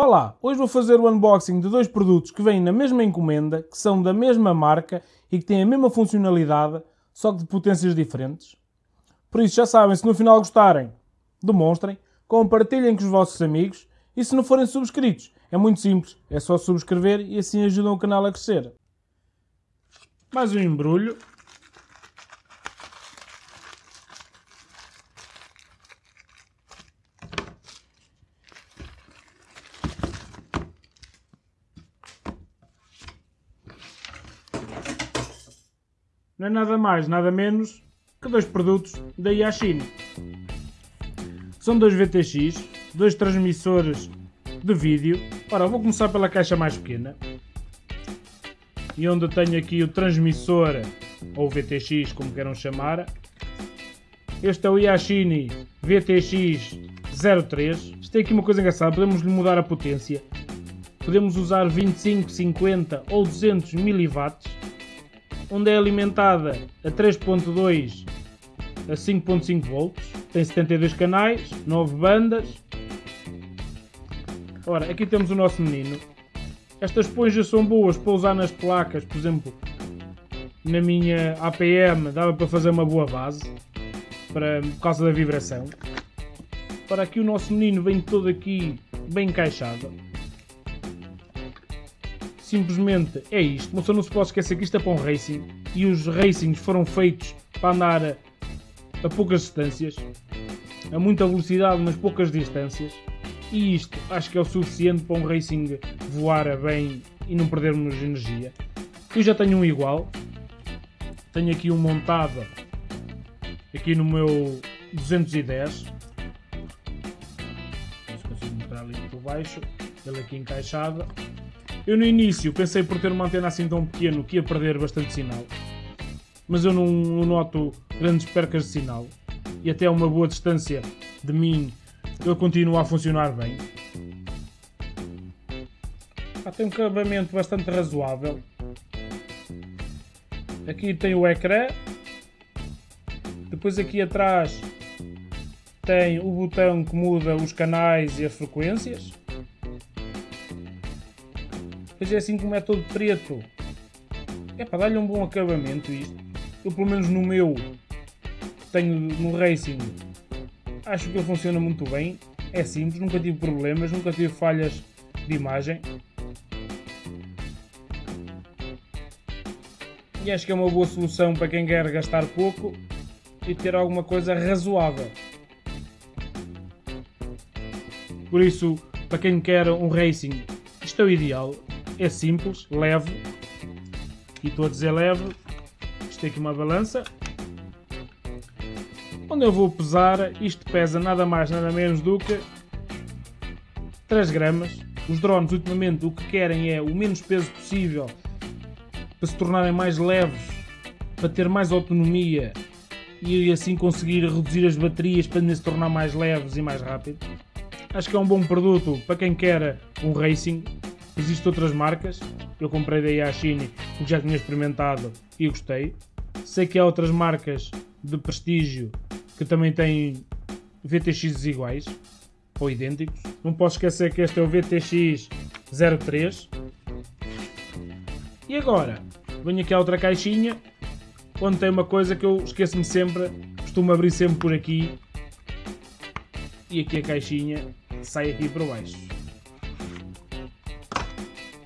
Olá, hoje vou fazer o unboxing de dois produtos que vêm na mesma encomenda, que são da mesma marca e que têm a mesma funcionalidade, só que de potências diferentes. Por isso já sabem, se no final gostarem, demonstrem, compartilhem com os vossos amigos e se não forem subscritos, é muito simples, é só subscrever e assim ajudam o canal a crescer. Mais um embrulho. Não é nada mais, nada menos que dois produtos da Yashin. São dois VTX, dois transmissores de vídeo. Ora, vou começar pela caixa mais pequena. E onde tenho aqui o transmissor, ou VTX, como queiram chamar. Este é o Yashini VTX 03. Isto tem aqui uma coisa engraçada, podemos lhe mudar a potência. Podemos usar 25, 50 ou 200 mW, onde é alimentada a 3.2 a 5.5 volts. Tem 72 canais, 9 bandas. Ora, aqui temos o nosso menino. Estas esponjas são boas para usar nas placas, por exemplo, na minha APM dava para fazer uma boa base, para, por causa da vibração. Para aqui o nosso menino vem todo aqui bem encaixado. Simplesmente é isto. Mas não se pode esquecer que isto é para um racing e os racings foram feitos para andar a, a poucas distâncias, a muita velocidade, mas poucas distâncias. E isto acho que é o suficiente para um racing voar bem e não perdermos energia. Eu já tenho um igual. Tenho aqui um montado aqui no meu 210. Não consigo mostrar ali por baixo. Ele aqui encaixado. Eu no início pensei por ter uma antena assim tão pequeno que ia perder bastante sinal. Mas eu não, não noto grandes percas de sinal. E até a uma boa distância de mim ele continua a funcionar bem. Ah, tem um acabamento bastante razoável. Aqui tem o ecrã. Depois aqui atrás tem o botão que muda os canais e as frequências. Depois é assim como é todo preto. É para dar-lhe um bom acabamento isto. Eu pelo menos no meu tenho no Racing acho que ele funciona muito bem. É simples, nunca tive problemas, nunca tive falhas de imagem. E acho que é uma boa solução para quem quer gastar pouco e ter alguma coisa razoável. Por isso, para quem quer um racing, isto é o ideal. É simples, leve. E estou a dizer leve. Isto aqui uma balança. Onde eu vou pesar, isto pesa nada mais nada menos do que 3 gramas. Os drones ultimamente o que querem é o menos peso possível para se tornarem mais leves, para ter mais autonomia e assim conseguir reduzir as baterias para se tornar mais leves e mais rápido. Acho que é um bom produto para quem quer um racing. Existem outras marcas. Eu comprei da Yashini porque já tinha experimentado e gostei. Sei que há outras marcas de prestígio que também têm VTX iguais ou idênticos. Não posso esquecer que este é o VTX 03. E agora, venho aqui a outra caixinha, onde tem uma coisa que eu esqueço-me sempre, costumo abrir sempre por aqui. E aqui a caixinha sai aqui para baixo.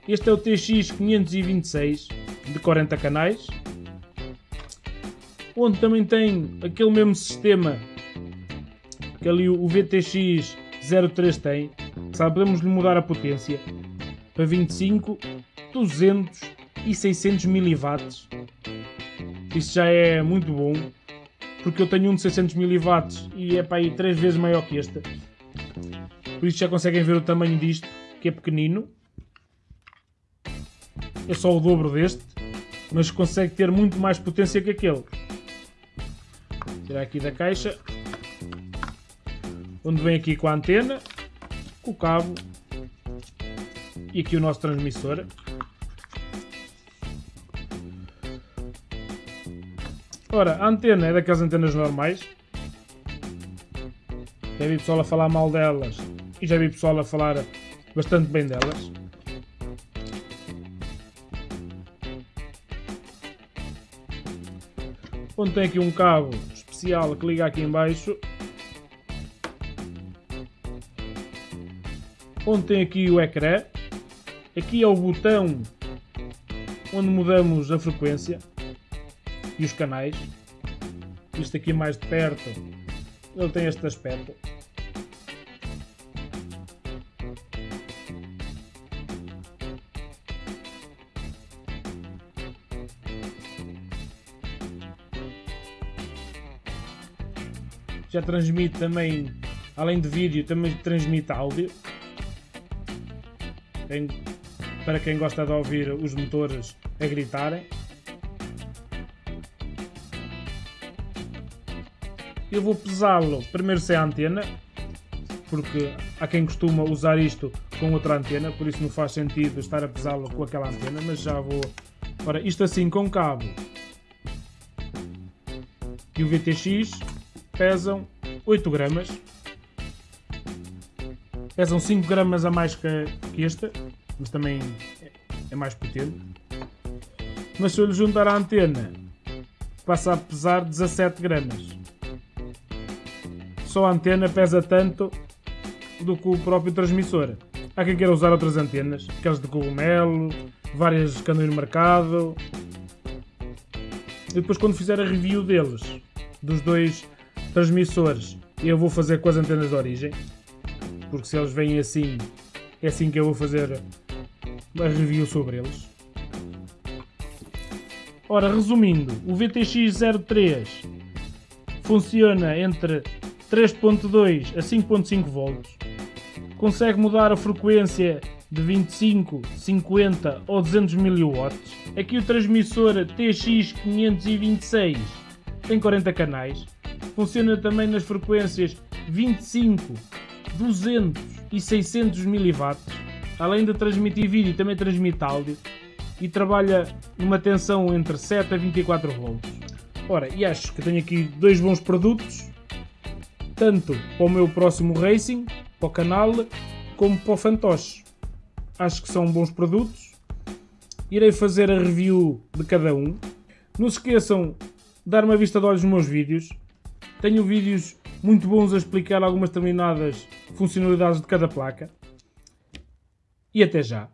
Este é o TX526 de 40 canais onde também tem aquele mesmo sistema que ali o VTX 03 tem, sabe, podemos lhe mudar a potência para 25, 200 e 600 mW. Isso já é muito bom, porque eu tenho um de 600 mW e é para aí 3 vezes maior que este. Por isso já conseguem ver o tamanho disto, que é pequenino. É só o dobro deste, mas consegue ter muito mais potência que aquele. Tirar aqui da caixa onde vem aqui com a antena com o cabo e aqui o nosso transmissor. Ora, a antena é daquelas antenas normais. Já vi pessoal a falar mal delas e já vi pessoal a falar bastante bem delas. Onde tem aqui um cabo especial que liga aqui em baixo. Onde tem aqui o ecrã. Aqui é o botão onde mudamos a frequência e os canais. Isto aqui mais de perto, ele tem este aspecto. Já transmite também, além de vídeo, também transmite áudio. Tem, para quem gosta de ouvir os motores a gritarem. Eu vou pesá-lo primeiro sem a antena, porque há quem costuma usar isto com outra antena, por isso não faz sentido estar a pesá-lo com aquela antena, mas já vou... Ora, isto assim com cabo e o VTX pesam 8 gramas. Pesam 5 gramas a mais que, que este, mas também é mais potente. Mas se eu lhe juntar a antena, passa a pesar 17 gramas. Só a antena pesa tanto do que o próprio transmissor. Há quem queira usar outras antenas, aquelas de cogumelo, várias que andam no mercado. E depois quando fizer a review deles, dos dois transmissores, eu vou fazer com as antenas de origem. Porque se eles vêm assim, é assim que eu vou fazer a review sobre eles. Ora, resumindo, o VTX 03 funciona entre 3.2 a 5.5 volts. Consegue mudar a frequência de 25, 50 ou 200 mW. Aqui o transmissor TX526 tem 40 canais. Funciona também nas frequências 25, 200 e 600 mW. Além de transmitir vídeo, também transmite áudio e trabalha numa tensão entre 7 a 24 volts. Ora, e acho que tenho aqui dois bons produtos, tanto para o meu próximo Racing, para o canal, como para o Fantoche. Acho que são bons produtos. Irei fazer a review de cada um. Não se esqueçam de dar uma vista de olhos nos meus vídeos. Tenho vídeos muito bons a explicar algumas determinadas funcionalidades de cada placa. E até já!